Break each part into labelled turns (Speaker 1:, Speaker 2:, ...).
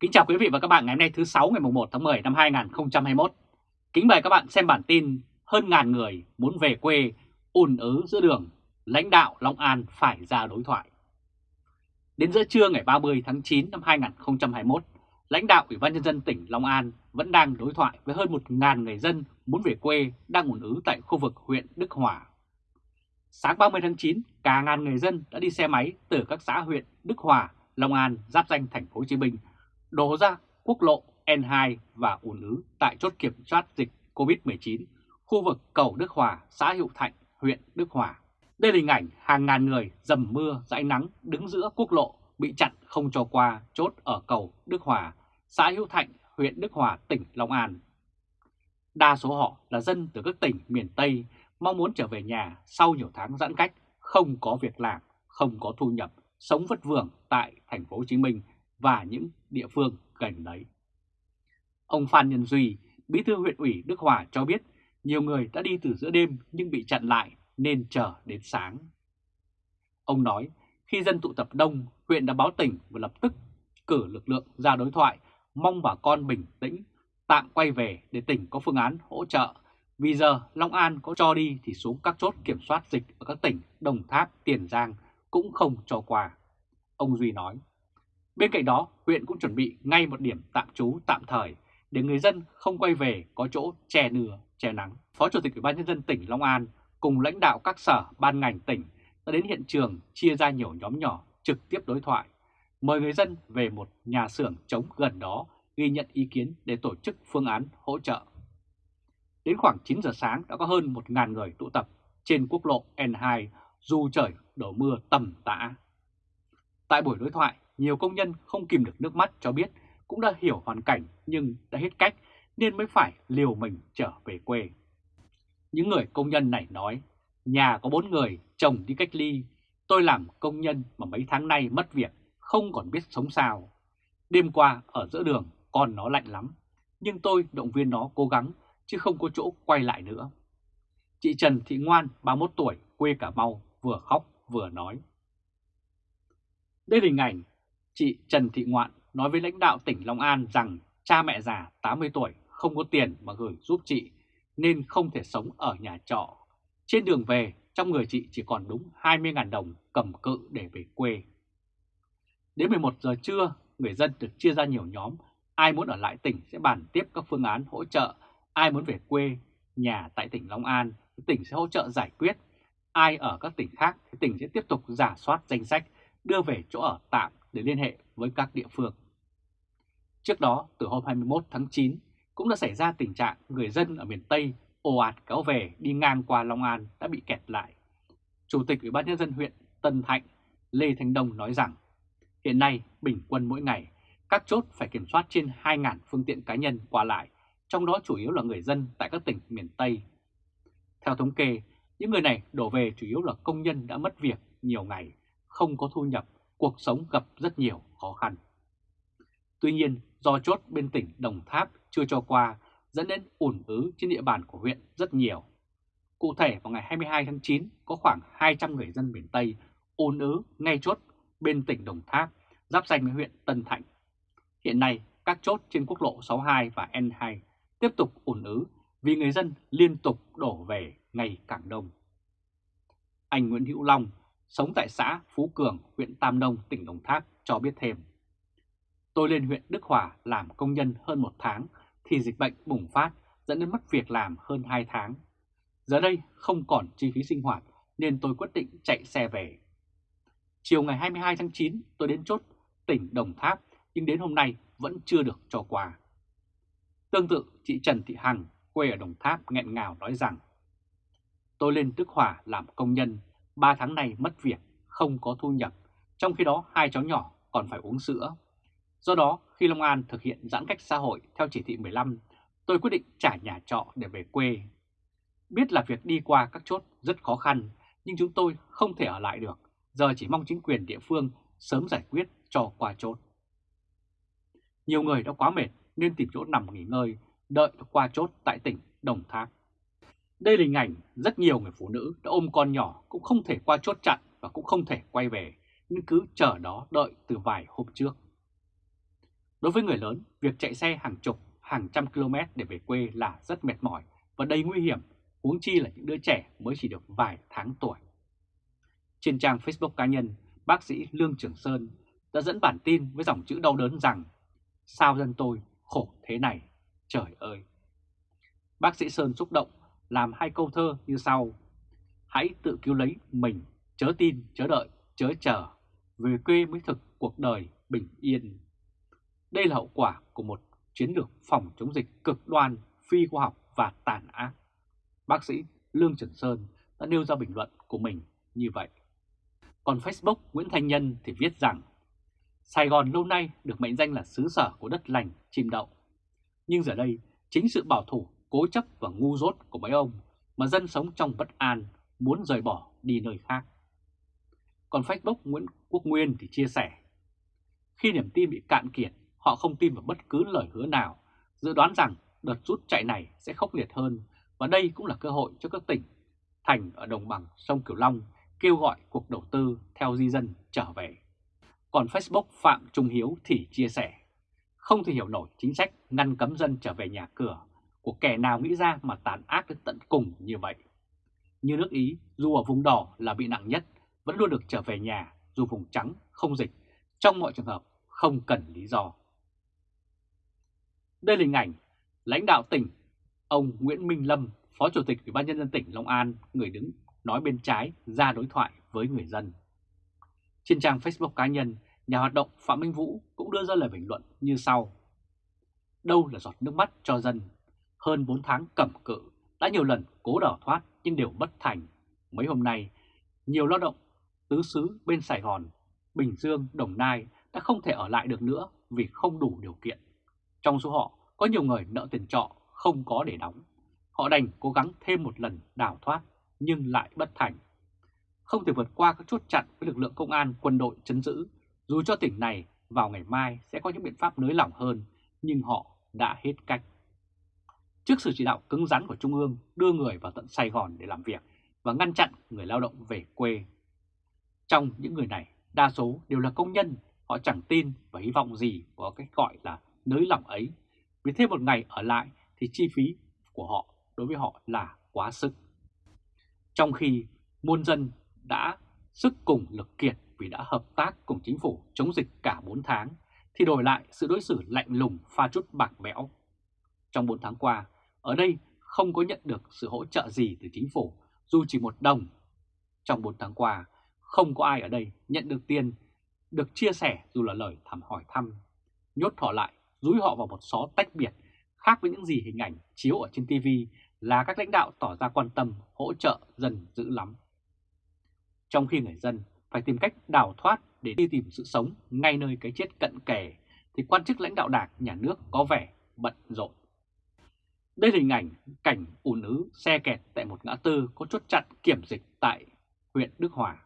Speaker 1: Kính chào quý vị và các bạn ngày hôm nay thứ 6 ngày 1 tháng 10 năm 2021. Kính mời các bạn xem bản tin hơn ngàn người muốn về quê ùn ứ giữa đường, lãnh đạo Long An phải ra đối thoại. Đến giữa trưa ngày 30 tháng 9 năm 2021, lãnh đạo Ủy ban Nhân dân tỉnh Long An vẫn đang đối thoại với hơn 1.000 người dân muốn về quê đang ùn ứ tại khu vực huyện Đức Hòa. Sáng 30 tháng 9, cả ngàn người dân đã đi xe máy từ các xã huyện Đức Hòa, Long An, giáp danh thành phố Hồ Chí Minh đổ ra quốc lộ N2 và ùn ứ tại chốt kiểm soát dịch COVID-19 khu vực cầu Đức Hòa, xã Hữu Thạnh, huyện Đức Hòa. Đây là hình ảnh hàng ngàn người dầm mưa, dãi nắng đứng giữa quốc lộ bị chặn không cho qua chốt ở cầu Đức Hòa, xã Hữu Thạnh, huyện Đức Hòa, tỉnh Long An. Đa số họ là dân từ các tỉnh miền Tây mong muốn trở về nhà sau nhiều tháng giãn cách, không có việc làm, không có thu nhập, sống vất vưởng tại thành phố Hồ Chí Minh và những địa phương gần đấy. Ông Phan Nhân Duy, bí thư huyện ủy Đức Hòa cho biết nhiều người đã đi từ giữa đêm nhưng bị chặn lại nên chờ đến sáng. Ông nói khi dân tụ tập đông, huyện đã báo tỉnh và lập tức cử lực lượng ra đối thoại, mong bà con bình tĩnh, tạm quay về để tỉnh có phương án hỗ trợ. Vì giờ Long An có cho đi thì xuống các chốt kiểm soát dịch ở các tỉnh Đồng Tháp, Tiền Giang cũng không cho qua. Ông Duy nói. Bên cạnh đó, huyện cũng chuẩn bị ngay một điểm tạm trú tạm thời để người dân không quay về có chỗ che nửa, che nắng. Phó Chủ tịch Ủy ban nhân dân tỉnh Long An cùng lãnh đạo các sở ban ngành tỉnh đã đến hiện trường chia ra nhiều nhóm nhỏ trực tiếp đối thoại, mời người dân về một nhà xưởng trống gần đó ghi nhận ý kiến để tổ chức phương án hỗ trợ. Đến khoảng 9 giờ sáng đã có hơn 1.000 người tụ tập trên quốc lộ N2 dù trời đổ mưa tầm tã. Tại buổi đối thoại, nhiều công nhân không kìm được nước mắt cho biết cũng đã hiểu hoàn cảnh nhưng đã hết cách nên mới phải liều mình trở về quê. Những người công nhân này nói, nhà có bốn người, chồng đi cách ly, tôi làm công nhân mà mấy tháng nay mất việc, không còn biết sống sao. Đêm qua ở giữa đường còn nó lạnh lắm, nhưng tôi động viên nó cố gắng chứ không có chỗ quay lại nữa. Chị Trần Thị Ngoan, 31 tuổi, quê Cà Mau, vừa khóc vừa nói. Đây là hình ảnh chị Trần Thị Ngoạn nói với lãnh đạo tỉnh Long An rằng cha mẹ già 80 tuổi không có tiền mà gửi giúp chị nên không thể sống ở nhà trọ. Trên đường về, trong người chị chỉ còn đúng 20.000 đồng cầm cự để về quê. Đến 11 giờ trưa, người dân được chia ra nhiều nhóm. Ai muốn ở lại tỉnh sẽ bàn tiếp các phương án hỗ trợ. Ai muốn về quê, nhà tại tỉnh Long An, tỉnh sẽ hỗ trợ giải quyết. Ai ở các tỉnh khác thì tỉnh sẽ tiếp tục giả soát danh sách, đưa về chỗ ở tạm để liên hệ với các địa phương. Trước đó, từ hôm 21 tháng 9, cũng đã xảy ra tình trạng người dân ở miền Tây ồ ạt kéo về đi ngang qua Long An đã bị kẹt lại. Chủ tịch Ủy ban Nhân dân huyện Tân Thạnh Lê Thanh Đông nói rằng, hiện nay bình quân mỗi ngày, các chốt phải kiểm soát trên 2.000 phương tiện cá nhân qua lại, trong đó chủ yếu là người dân tại các tỉnh miền Tây. Theo thống kê, những người này đổ về chủ yếu là công nhân đã mất việc nhiều ngày, không có thu nhập cuộc sống gặp rất nhiều khó khăn. Tuy nhiên, do chốt bên tỉnh Đồng Tháp chưa cho qua dẫn đến ủn ứ trên địa bàn của huyện rất nhiều. Cụ thể vào ngày 22 tháng 9 có khoảng 200 người dân miền Tây ùn ứ ngay chốt bên tỉnh Đồng Tháp giáp danh với huyện Tân Thạnh. Hiện nay các chốt trên quốc lộ 62 và N2 tiếp tục ùn ứ vì người dân liên tục đổ về ngày càng đông. Anh Nguyễn Hữu Long, sống tại xã Phú Cường, huyện Tam Nông, tỉnh Đồng Tháp cho biết thêm. Tôi lên huyện Đức Hòa làm công nhân hơn một tháng thì dịch bệnh bùng phát dẫn đến mất việc làm hơn 2 tháng. Giờ đây không còn chi phí sinh hoạt nên tôi quyết định chạy xe về. Chiều ngày 22 tháng 9 tôi đến chốt tỉnh Đồng Tháp nhưng đến hôm nay vẫn chưa được cho quà. Tương tự chị Trần Thị Hằng quê ở Đồng Tháp nghẹn ngào nói rằng Tôi lên Đức Hòa làm công nhân 3 tháng này mất việc, không có thu nhập, trong khi đó hai cháu nhỏ còn phải uống sữa. Do đó, khi Long An thực hiện giãn cách xã hội theo chỉ thị 15, tôi quyết định trả nhà trọ để về quê. Biết là việc đi qua các chốt rất khó khăn, nhưng chúng tôi không thể ở lại được, giờ chỉ mong chính quyền địa phương sớm giải quyết cho qua chốt. Nhiều người đã quá mệt nên tìm chỗ nằm nghỉ ngơi, đợi qua chốt tại tỉnh Đồng Tháp. Đây là hình ảnh rất nhiều người phụ nữ đã ôm con nhỏ cũng không thể qua chốt chặn và cũng không thể quay về, nhưng cứ chờ đó đợi từ vài hôm trước. Đối với người lớn, việc chạy xe hàng chục, hàng trăm km để về quê là rất mệt mỏi và đầy nguy hiểm, huống chi là những đứa trẻ mới chỉ được vài tháng tuổi. Trên trang Facebook cá nhân, bác sĩ Lương Trường Sơn đã dẫn bản tin với dòng chữ đau đớn rằng Sao dân tôi khổ thế này, trời ơi! Bác sĩ Sơn xúc động làm hai câu thơ như sau. Hãy tự cứu lấy mình, chớ tin, chớ đợi, chớ chờ, về quê mới thực cuộc đời bình yên. Đây là hậu quả của một chiến lược phòng chống dịch cực đoan, phi khoa học và tàn ác. Bác sĩ Lương Trường Sơn đã nêu ra bình luận của mình như vậy. Còn Facebook Nguyễn Thanh Nhân thì viết rằng Sài Gòn lâu nay được mệnh danh là xứ sở của đất lành, chim đậu. Nhưng giờ đây, chính sự bảo thủ, cố chấp và ngu dốt của mấy ông mà dân sống trong bất an muốn rời bỏ đi nơi khác. Còn Facebook Nguyễn Quốc Nguyên thì chia sẻ, khi niềm tin bị cạn kiệt, họ không tin vào bất cứ lời hứa nào, dự đoán rằng đợt rút chạy này sẽ khốc liệt hơn và đây cũng là cơ hội cho các tỉnh thành ở đồng bằng sông Cửu Long kêu gọi cuộc đầu tư theo di dân trở về. Còn Facebook Phạm Trung Hiếu thì chia sẻ, không thể hiểu nổi chính sách ngăn cấm dân trở về nhà cửa của kẻ nào nghĩ ra mà tàn ác đến tận cùng như vậy. Như nước Ý, dù ở vùng đỏ là bị nặng nhất, vẫn luôn được trở về nhà dù vùng trắng không dịch, trong mọi trường hợp không cần lý do. Đây là hình ảnh lãnh đạo tỉnh, ông Nguyễn Minh Lâm, Phó Chủ tịch Ủy ban nhân dân tỉnh Long An, người đứng nói bên trái ra đối thoại với người dân. Trên trang Facebook cá nhân, nhà hoạt động Phạm Minh Vũ cũng đưa ra lời bình luận như sau. Đâu là giọt nước mắt cho dân? Hơn 4 tháng cẩm cự, đã nhiều lần cố đào thoát nhưng đều bất thành. Mấy hôm nay, nhiều lao động tứ xứ bên Sài Gòn, Bình Dương, Đồng Nai đã không thể ở lại được nữa vì không đủ điều kiện. Trong số họ, có nhiều người nợ tiền trọ không có để đóng. Họ đành cố gắng thêm một lần đào thoát nhưng lại bất thành. Không thể vượt qua các chốt chặn với lực lượng công an quân đội chấn giữ, dù cho tỉnh này vào ngày mai sẽ có những biện pháp nới lỏng hơn, nhưng họ đã hết cách. Trước sự chỉ đạo cứng rắn của Trung ương đưa người vào tận Sài Gòn để làm việc và ngăn chặn người lao động về quê. Trong những người này, đa số đều là công nhân, họ chẳng tin và hy vọng gì có cái gọi là nới lỏng ấy. Vì thêm một ngày ở lại thì chi phí của họ đối với họ là quá sức. Trong khi muôn dân đã sức cùng lực kiệt vì đã hợp tác cùng chính phủ chống dịch cả 4 tháng, thì đổi lại sự đối xử lạnh lùng pha chút bạc bẽo. Trong 4 tháng qua, ở đây không có nhận được sự hỗ trợ gì từ chính phủ, dù chỉ một đồng. Trong 4 tháng qua, không có ai ở đây nhận được tiền, được chia sẻ dù là lời thăm hỏi thăm. Nhốt họ lại, rúi họ vào một xó tách biệt, khác với những gì hình ảnh chiếu ở trên TV là các lãnh đạo tỏ ra quan tâm, hỗ trợ dân dữ lắm. Trong khi người dân phải tìm cách đào thoát để đi tìm sự sống ngay nơi cái chết cận kề, thì quan chức lãnh đạo đảng, nhà nước có vẻ bận rộn. Đây là hình ảnh cảnh ùn ứ xe kẹt tại một ngã tư có chốt chặn kiểm dịch tại huyện Đức Hòa.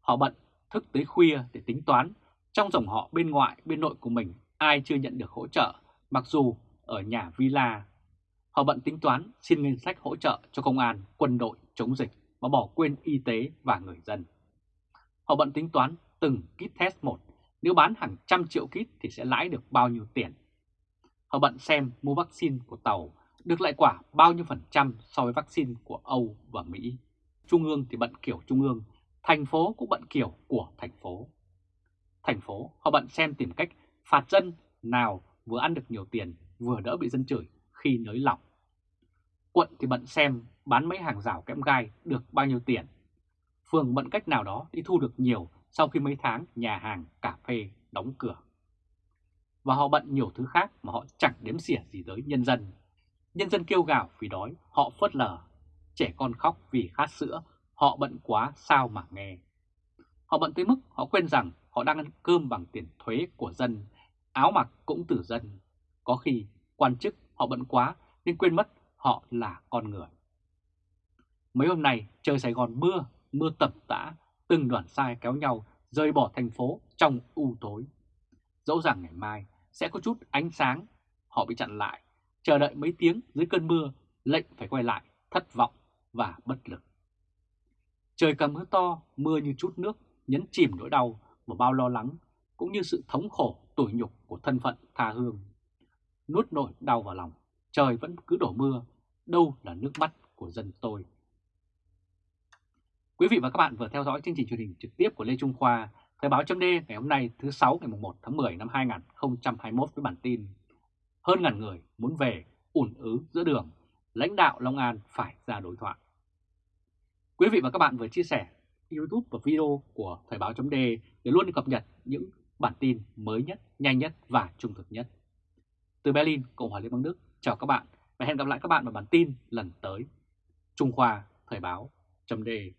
Speaker 1: Họ bận thức tới khuya để tính toán trong dòng họ bên ngoại bên nội của mình ai chưa nhận được hỗ trợ mặc dù ở nhà villa Họ bận tính toán xin ngân sách hỗ trợ cho công an, quân đội chống dịch mà bỏ quên y tế và người dân. Họ bận tính toán từng kit test một, nếu bán hàng trăm triệu kit thì sẽ lãi được bao nhiêu tiền. Họ bận xem mua vaccine của Tàu được lại quả bao nhiêu phần trăm so với vaccine của Âu và Mỹ. Trung ương thì bận kiểu Trung ương, thành phố cũng bận kiểu của thành phố. Thành phố họ bận xem tìm cách phạt dân nào vừa ăn được nhiều tiền vừa đỡ bị dân chửi khi nới lỏng. Quận thì bận xem bán mấy hàng rào kẽm gai được bao nhiêu tiền. Phường bận cách nào đó đi thu được nhiều sau khi mấy tháng nhà hàng, cà phê đóng cửa. Và họ bận nhiều thứ khác mà họ chẳng đếm xỉa gì tới nhân dân. Nhân dân kêu gào vì đói, họ phớt lờ. Trẻ con khóc vì khát sữa, họ bận quá sao mà nghe. Họ bận tới mức họ quên rằng họ đang ăn cơm bằng tiền thuế của dân, áo mặc cũng từ dân. Có khi quan chức họ bận quá nên quên mất họ là con người. Mấy hôm nay trời Sài Gòn mưa, mưa tập tã, từng đoàn sai kéo nhau rời bỏ thành phố trong u tối. Dẫu rằng ngày mai sẽ có chút ánh sáng, họ bị chặn lại, chờ đợi mấy tiếng dưới cơn mưa, lệnh phải quay lại, thất vọng và bất lực. Trời cầm mưa to, mưa như chút nước, nhấn chìm nỗi đau và bao lo lắng, cũng như sự thống khổ tủi nhục của thân phận tha hương. Nuốt nỗi đau vào lòng, trời vẫn cứ đổ mưa, đâu là nước mắt của dân tôi. Quý vị và các bạn vừa theo dõi chương trình truyền hình trực tiếp của Lê Trung Khoa, Thời báo chấm ngày hôm nay thứ 6 ngày 1 tháng 10 năm 2021 với bản tin Hơn ngàn người muốn về ủn ứ giữa đường, lãnh đạo Long An phải ra đối thoại. Quý vị và các bạn vừa chia sẻ YouTube và video của Thời báo chấm để luôn cập nhật những bản tin mới nhất, nhanh nhất và trung thực nhất. Từ Berlin, Cộng hòa Liên bang Đức, chào các bạn và hẹn gặp lại các bạn vào bản tin lần tới. Trung Khoa Thời báo chấm Đề